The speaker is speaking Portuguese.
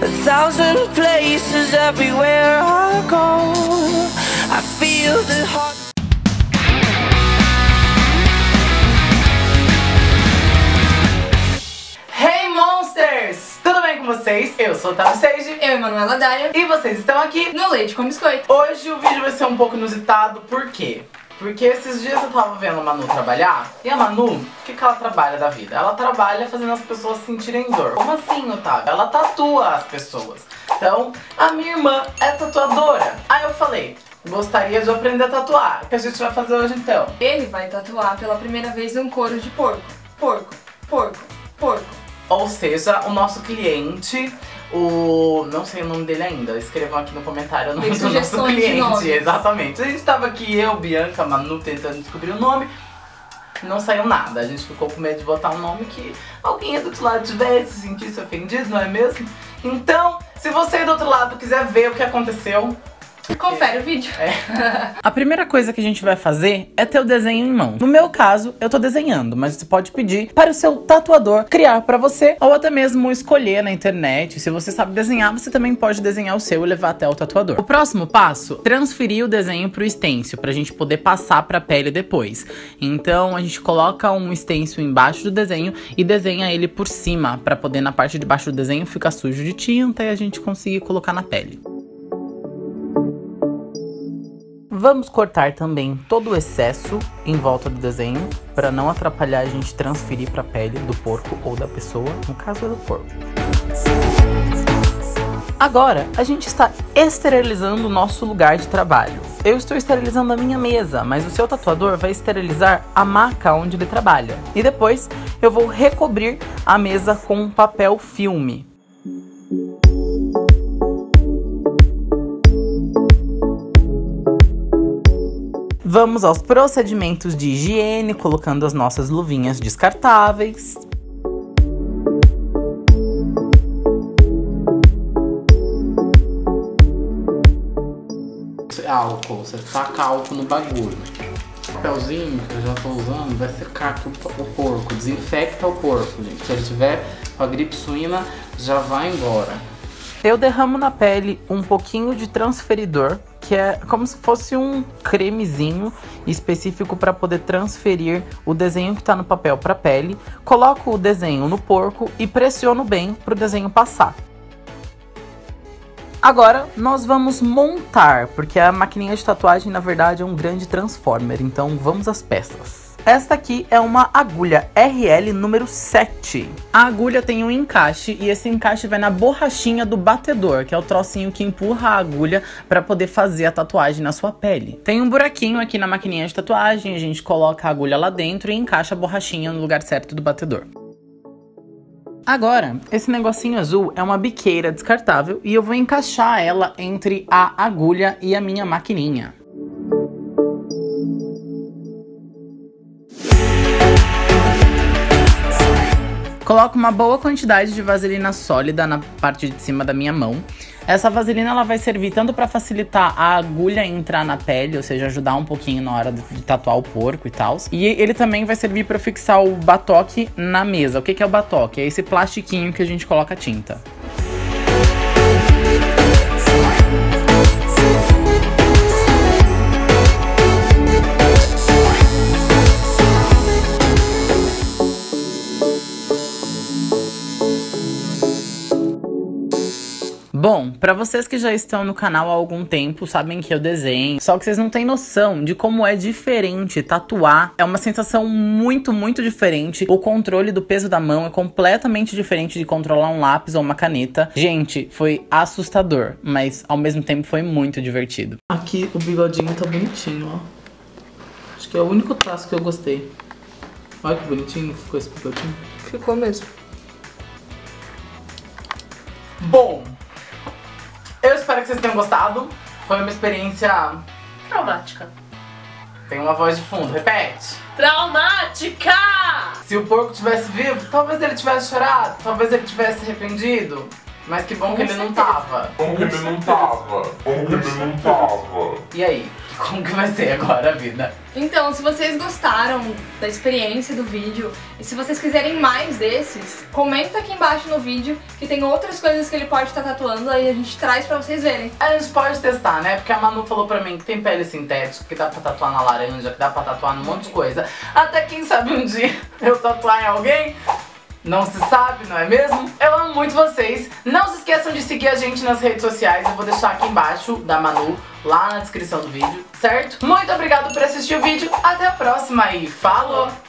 A thousand places everywhere I go. I feel the heart. Hey Monsters! Tudo bem com vocês? Eu sou o Tavi Sage Eu, Emanuela Dália, e vocês estão aqui. no Leite com Biscoito. Hoje o vídeo vai ser um pouco inusitado, por quê? Porque esses dias eu tava vendo a Manu trabalhar, e a Manu, o que, que ela trabalha da vida? Ela trabalha fazendo as pessoas sentirem dor. Como assim, Otávio? Ela tatua as pessoas. Então, a minha irmã é tatuadora. Aí eu falei, gostaria de aprender a tatuar. O que a gente vai fazer hoje então? Ele vai tatuar pela primeira vez um couro de porco. Porco, porco, porco. Ou seja, o nosso cliente, o. não sei o nome dele ainda, escrevam aqui no comentário o nome do nosso cliente. Exatamente. A gente tava aqui, eu, Bianca, Manu, tentando descobrir o nome. Não saiu nada. A gente ficou com medo de botar um nome que alguém do outro lado tivesse se sentisse ofendido, não é mesmo? Então, se você do outro lado quiser ver o que aconteceu, Confere o vídeo. A primeira coisa que a gente vai fazer é ter o desenho em mão. No meu caso, eu tô desenhando, mas você pode pedir para o seu tatuador criar para você ou até mesmo escolher na internet. Se você sabe desenhar, você também pode desenhar o seu e levar até o tatuador. O próximo passo, transferir o desenho pro stencil pra gente poder passar pra pele depois. Então, a gente coloca um stencil embaixo do desenho e desenha ele por cima para poder na parte de baixo do desenho ficar sujo de tinta e a gente conseguir colocar na pele. Vamos cortar também todo o excesso em volta do desenho para não atrapalhar a gente transferir para a pele do porco ou da pessoa, no caso é do porco. Agora, a gente está esterilizando o nosso lugar de trabalho. Eu estou esterilizando a minha mesa, mas o seu tatuador vai esterilizar a maca onde ele trabalha. E depois eu vou recobrir a mesa com um papel filme. Vamos aos procedimentos de higiene, colocando as nossas luvinhas descartáveis. Álcool, você taca álcool no bagulho. O papelzinho que eu já tô usando vai secar aqui o, porco, desinfecta o porco, gente. Se ele tiver com a gripe suína, já vai embora. Eu derramo na pele um pouquinho de transferidor, que é como se fosse um cremezinho específico para poder transferir o desenho que está no papel para a pele. Coloco o desenho no porco e pressiono bem para o desenho passar. Agora nós vamos montar, porque a maquininha de tatuagem na verdade é um grande transformer, então vamos às peças. Esta aqui é uma agulha RL número 7. A agulha tem um encaixe e esse encaixe vai na borrachinha do batedor, que é o trocinho que empurra a agulha para poder fazer a tatuagem na sua pele. Tem um buraquinho aqui na maquininha de tatuagem, a gente coloca a agulha lá dentro e encaixa a borrachinha no lugar certo do batedor. Agora, esse negocinho azul é uma biqueira descartável e eu vou encaixar ela entre a agulha e a minha maquininha. Coloco uma boa quantidade de vaselina sólida na parte de cima da minha mão. Essa vaselina ela vai servir tanto para facilitar a agulha entrar na pele, ou seja, ajudar um pouquinho na hora de tatuar o porco e tal. E ele também vai servir para fixar o batoque na mesa. O que, que é o batoque? É esse plastiquinho que a gente coloca tinta. Bom, para vocês que já estão no canal há algum tempo, sabem que eu desenho, só que vocês não têm noção de como é diferente tatuar. É uma sensação muito, muito diferente. O controle do peso da mão é completamente diferente de controlar um lápis ou uma caneta. Gente, foi assustador, mas ao mesmo tempo foi muito divertido. Aqui o bigodinho tá bonitinho, ó. Acho que é o único traço que eu gostei. Olha que bonitinho ficou esse bigodinho. Ficou mesmo. Bom, eu espero que vocês tenham gostado. Foi uma experiência. Traumática. Tem uma voz de fundo, repete. Traumática! Se o porco tivesse vivo, talvez ele tivesse chorado, talvez ele tivesse arrependido. Mas que bom que ele não tava. Como que ele não tava? Como que ele não tava? E aí? Como que vai ser agora a vida? Então, se vocês gostaram da experiência do vídeo e se vocês quiserem mais desses, comenta aqui embaixo no vídeo que tem outras coisas que ele pode estar tatuando, aí a gente traz pra vocês verem. A gente pode testar, né? Porque a Manu falou pra mim que tem pele sintética, que dá pra tatuar na laranja, que dá pra tatuar num monte de coisa. Até quem sabe um dia eu tatuar em alguém. Não se sabe, não é mesmo? Eu amo muito vocês. Não se esqueçam de seguir a gente nas redes sociais. Eu vou deixar aqui embaixo da Manu, lá na descrição do vídeo, certo? Muito obrigado por assistir o vídeo. Até a próxima e falou!